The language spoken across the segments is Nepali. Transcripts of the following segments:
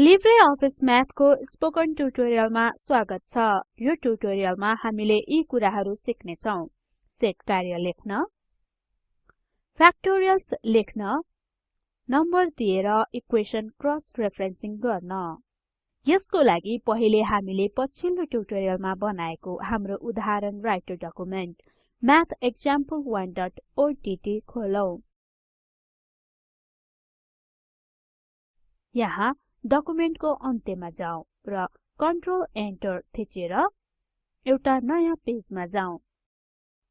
लिब्रे अफिस म्याथको स्पोकन ट्युटोरियलमा स्वागत छ। यो ट्युटोरियलमा हामीले यी कुराहरू सिक्ने छौं सेट कार्य लेख्न फ्याक्टोरियल्स लेख्न नम्बर दिएर इक्वेसन क्रस रेफरेन्सिङ गर्न। यसको लागि पहिले हामीले पछिल्लो ट्युटोरियलमा बनाएको हाम्रो उदाहरण राइटर डकुमेन्ट mathexample1ओडीटी खोलौं। यहाँ डकुमेन्टको अन्त्यमा जाउँ र कन्ट्रोल एन्टर थिचेर एउटा नयाँ पेजमा जाउँ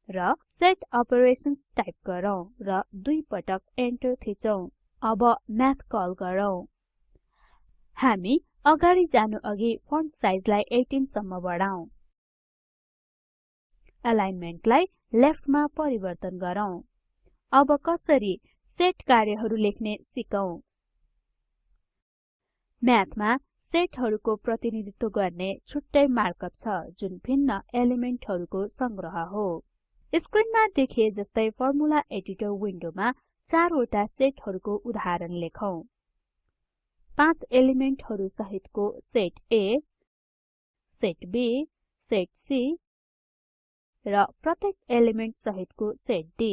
र सेट अपरेशन्स टाइप गरौँ र दुई पटक एन्टर थिचौं। अब म्याथ कल गरौँ। हामी अगाडि जानु अघि फन्ट साइजलाई 18 सम्म बढाउँ। अलाइनमेन्टलाई लेफ्टमा परिवर्तन गरौँ। अब कसरी सेट कार्यहरू लेख्ने सिकौं। म्याथमा सेटहरूको प्रतिनिधित्व गर्ने छुट्टै मार्कअप छ जुन भिन्न एलिमेन्टहरूको संग्रह हो। स्क्रिनमा देखिए जस्तै फर्मुला एडिटर विन्डोमा चारवटा सेटहरूको उदाहरण लेखौं। पाँच एलिमेन्टहरू सहितको set A set B set C र प्रत्येक एलिमेन्ट सहितको सेट D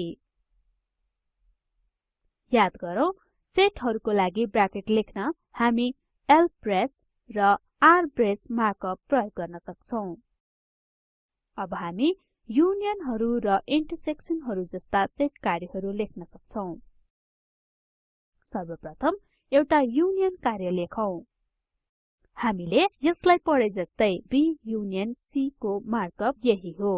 याद गरौँ सेटहरूको लागि ब्राकेट लेख्न हामी lbreas र rbreas मार्कअप प्रयोग गर्न सक्छौं। अब हामी युनियनहरु र इन्टरसेक्सनहरु जस्ता सेट कार्यहरू लेख्न सक्छौं। सर्वप्रथम एउटा युनियन कार्य लेखौं। हामीले यसलाई पढे जस्तै B युनियन C को मार्कअप यही हो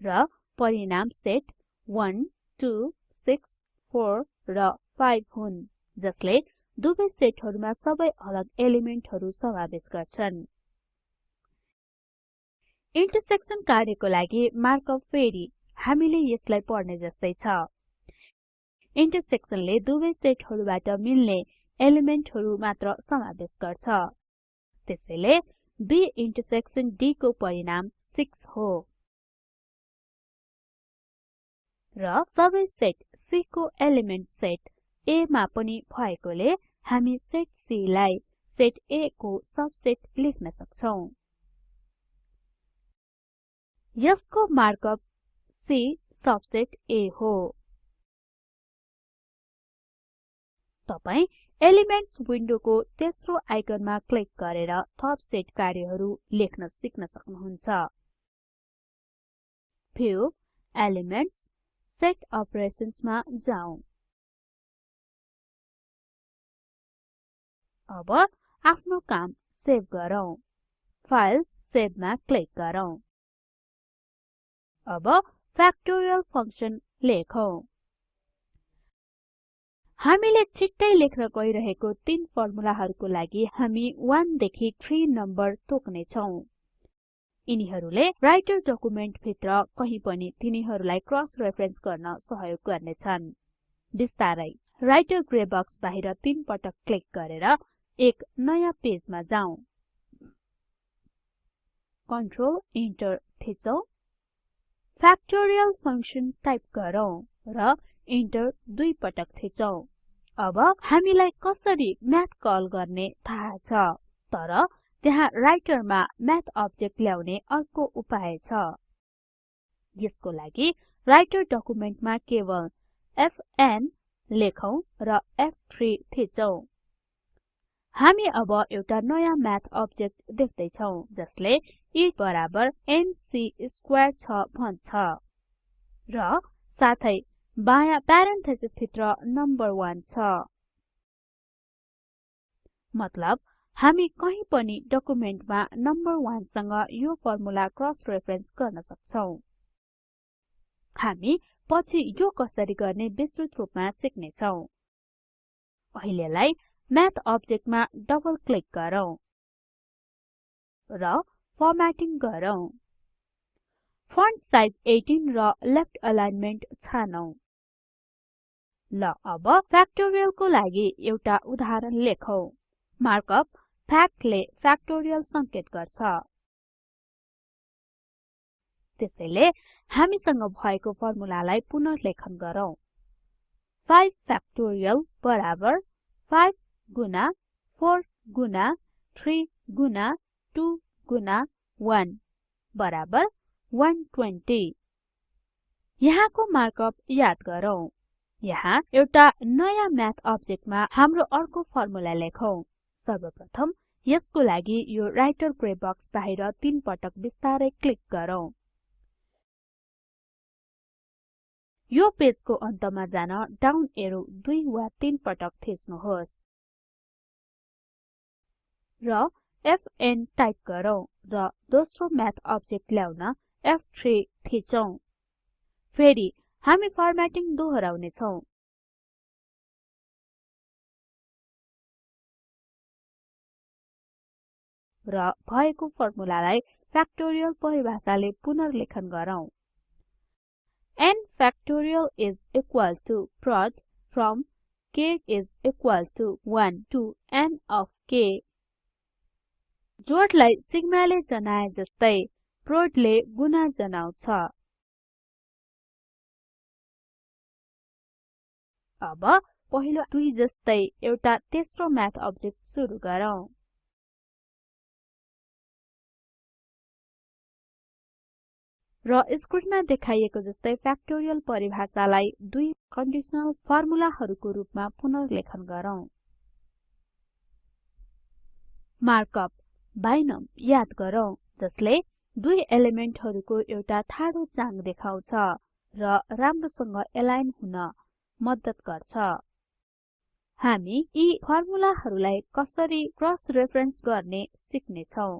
र परिणाम सेट 1 2 6 4 र 5 हुन् जसले दुवै सेटहरुमा सबै अलग एलिमेन्टहरु समावेश गर्छन्। इन्टरसेक्सन कार्यको लागि मार्कअप फेरि हामीले यसलाई पढ्ने जस्तै छ। इन्टरसेक्सनले दुवै सेटहरुबाट मिल्ने एलिमेन्टहरु मात्र समावेश गर्छ। त्यसैले B इन्टरसेक्सन D को परिणाम 6 हो। र सबै सेट C को एलिमेन्ट सेट A मा पनि भएकोले हामी सेट C लाई सेट A को सबसेट लेख्न सक्छौं। यसको मार्कअप C सबसेट A हो। तपाई एलिमेन्ट्स विन्डोको तेस्रो आइकनमा क्लिक गरेर थप सेट कार्यहरू लेख्न सिक्न सक्नुहुन्छ। भ्यू एलिमेन्ट्स सेट अपरेशन्स मा अब आफ्नो काम सेभ गरौँ। फाइल सेभमा क्लिक गरौँ। अब फ्याक्टोरियल फंक्सन लेखौं। हामीले छिट्टै लेख्न गइरहेको तीन फर्मुलाहरुको लागि हामी 1 देखि 3 नम्बर तोक्ने छौं यिनीहरूले राइटर डकुमेन्ट भित्र कहीं पनि तिनीहरूलाई क्रस रेफरेन्स गर्न सहयोग गर्नेछन्। बिस्तारै राइटर ग्रे बक्स बाहिर तीन पटक क्लिक गरेर एक नयाँ पेजमा जाउँ कन्ट्रोल इन्टर थिचौं। फ्याक्टोरियल फंक्सन टाइप गरौँ र इन्टर दुई पटक थिचौं। अब हामीलाई कसरी म्याथ कल गर्ने थाहा छ तर त्यहाँ राइटरमा म्याथ अब्जेक्ट ल्याउने अर्को उपाय छ। यसको लागि राइटर डकुमेन्टमा केवल एफएन लेखौं र F3 थिचौं। हामी अब एउटा नयाँ म्याथ अब्जेक्ट देख्दै छौं जसले e बराबर mc स्क्वायर छ भन्छ। र साथै बायाँ प्यारेन्थेसिस भित्र नम्बर 1 छ। मतलब हामी कहीं पनि डकुमेन्टमा नम्बर 1 सँग यो फर्मुला क्रस रेफरेन्स गर्न सक्छौं। हामी पछि यो कसरी गर्ने विस्तृत रूपमा सिक्ने छौं अहिलेलाई म्याथ अब्जेक्टमा डबल क्लिक गरौँ र फर्म्याटिङ गरौँ फन्ट साइज 18 र लेफ्ट अलाइनमेन्ट छानौं. ल अब फ्याक्टोरियलको लागि एउटा उदाहरण लेखौं। मार्कअप फ्याक्टले फ्याक्टोरियल संकेत गर्छ। त्यसैले हामीसँग भएको फर्मुलालाई पुनर्लेखन गरौँ। 5 फ्याक्टोरियल बराबर 5 गुना 4 गुना 3 गुना 2 गुना 1 बराबर 120 यहाँको मार्कअप याद गरौँ। यहाँ एउटा नयाँ म्याथ अब्जेक्टमा हाम्रो अर्को फर्मुला लेखौं। सर्वप्रथम यसको लागि यो राइटर ग्रे बक्स बाहिर तीन पटक बिस्तारै क्लिक गरौँ। यो पेजको अन्तमा जान डाउन एरो दुई वा तीन पटक थिच्नुहोस्। र FN टाइप गरौँ र दोस्रो म्याथ अब्जेक्ट ल्याउन F3 थिचौं। फेरि हामी फर्म्याटिङ दोहोराउने छौं। र भएको फर्मुलालाई फ्याक्टोरियल परिभाषाले पुनर्लेखन गरौँ। N factorial is equal to prod from k is equal to 1 to n of k जोडलाई सिग्माले जनाए जस्तै प्रोडले गुणा जनाउँछ। अब पहिलो दुई जस्तै एउटा तेस्रो म्याथ अब्जेक्ट सुरु गरौँ। र स्क्रिनमा देखाइएको जस्तै फ्याक्टोरियल परिभाषालाई दुई कन्डिसनल फर्मुलाहरूको रूपमा पुनर्लेखन गरौँ। मार्कअप। बाइनम याद गरौँ जसले दुई एलिमेन्टहरूको एउटा ठाडो चाङ देखाउँछ र राम्रोसँग एलाइन हुन मद्दत गर्छ। हामी यी फर्मुलाहरूलाई कसरी क्रस रेफरेन्स गर्ने सिक्ने छौं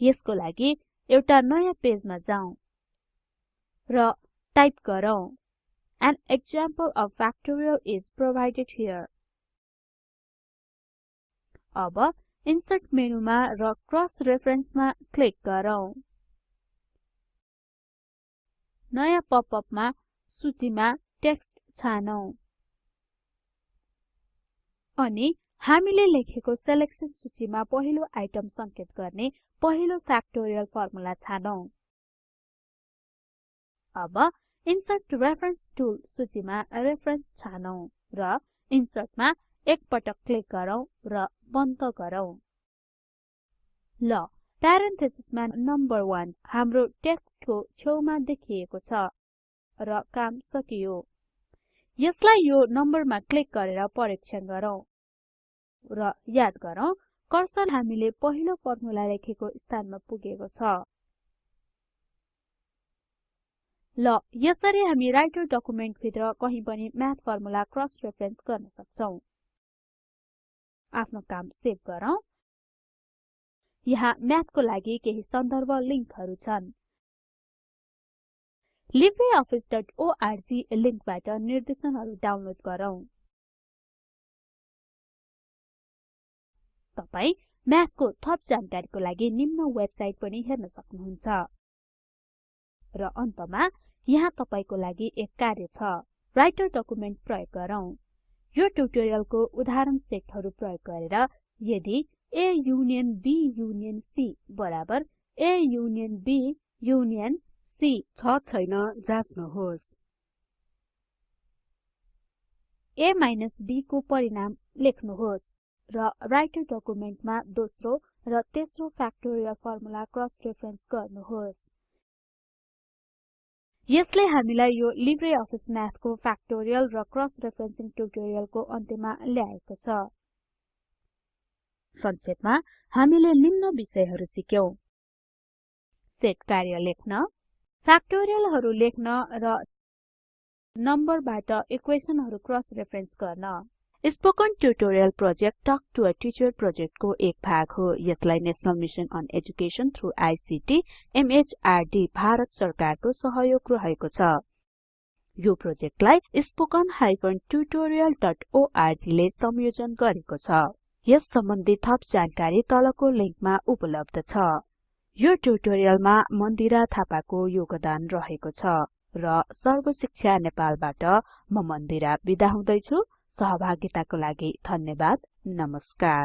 यसको लागि एउटा नयाँ पेजमा जाउँ र टाइप गरौँ An example of factorial is provided here. अब इन्सर्ट मेनुमा र क्रस रेफरेन्समा क्लिक गरौँ। नयाँ पपअपमा सूचीमा टेक्स्ट छानौं। अनि हामीले लेखेको सेलेक्सन सूचीमा पहिलो आइटम संकेत गर्ने पहिलो फ्याक्टोरियल फर्मुला अब इन्सर्ट रेफरेन्स सूचीमा रेफरेन्स र इन्सर्टमा एक पटक क्लिक गरौँ र बन्द गरौँ। ल प्यारेन्थेसिसमा नम्बर 1 हाम्रो टेक्स्टको छेउमा देखिएको छ र काम सकियो। यसलाई यो नम्बरमा क्लिक गरेर परीक्षण गरौँ। र याद गरौँ कर्सर हामीले पहिलो फर्मुला लेखेको स्थानमा पुगेको छ। ल यसरी हामी राइटर डकुमेन्ट भित्र कहीं पनि म्याथ फर्मुला क्रस रेफरेन्स गर्न सक्छौं। आफ्नो काम सेभ गरौँ। यहाँ म्याथको लागि केही सन्दर्भ लिंकहरू छन्। libreofficeओआरजी लिंकबाट निर्देशनहरू डाउनलोड गरौँ। तपाई म्याथको थप जानकारीको लागि निम्न वेबसाइट पनि हेर्न सक्नुहुन्छ। र अन्तमा यहाँ तपाईको लागि एक कार्य छ राइटर डकुमेन्ट प्रयोग गरौँ। यो ट्युटोरियलको उदाहरण सेटहरू प्रयोग गरेर यदि A union B union C बराबर A union B union C छ छैन जाँच्नुहोस्। A B को परिणाम लेख्नुहोस् र राइटर डकुमेन्टमा दोस्रो र तेस्रो फ्याक्टोरियल फर्मुला क्रस रेफरेन्स गर्नुहोस्। यसले हामीलाई यो लिब्रे अफिस म्याथको फ्याक्टोरियल र क्रस रेफरेन्सिङ ट्युटोरियलको अन्त्यमा ल्याएको छ। संक्षेपमा हामीले निम्न विषयहरू सिक्यौं। सेट कार्य लेख्न फ्याक्टोरियलहरु लेख्न र नम्बरबाट इक्वेसनहरु क्रस रेफरेन्स गर्न। Spoken tutorial project talk to a teacher प्रोजेक्टको एक भाग हो। यसलाई national mission on education through ICT MHRD Bharat सरकारको सहयोग रहेको छ। यो प्रोजेक्टलाई spoken tutorialorg ले संयोजन गरेको छ। यस सम्बन्धी थप जानकारी तलको लिंकमा उपलब्ध छ। यो ट्युटोरियलमा मन्दिरा थापाको योगदान रहेको छ र सर्व शिक्षा नेपालबाट म मन्दिरा बिदा हुदैछु। सहभागिताको लागि धन्यवाद नमस्कार।